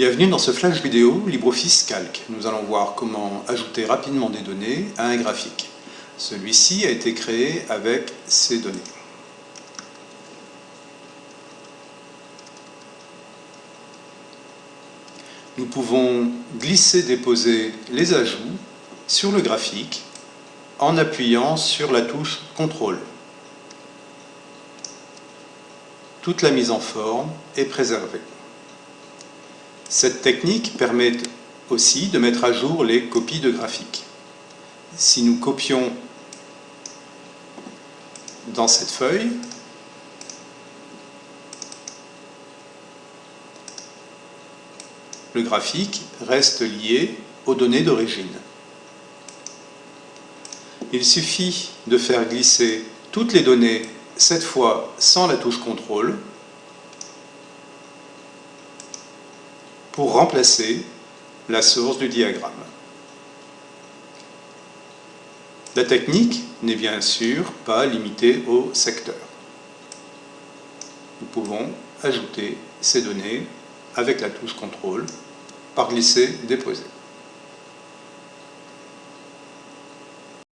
Bienvenue dans ce flash vidéo LibreOffice Calc. Nous allons voir comment ajouter rapidement des données à un graphique. Celui-ci a été créé avec ces données. Nous pouvons glisser-déposer les ajouts sur le graphique en appuyant sur la touche CTRL. Toute la mise en forme est préservée. Cette technique permet aussi de mettre à jour les copies de graphiques. Si nous copions dans cette feuille, le graphique reste lié aux données d'origine. Il suffit de faire glisser toutes les données, cette fois sans la touche CTRL, pour remplacer la source du diagramme. La technique n'est bien sûr pas limitée au secteur. Nous pouvons ajouter ces données avec la touche CTRL par glisser-déposer.